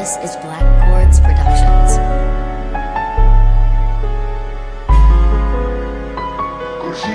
This is Black Chords Productions. كل شي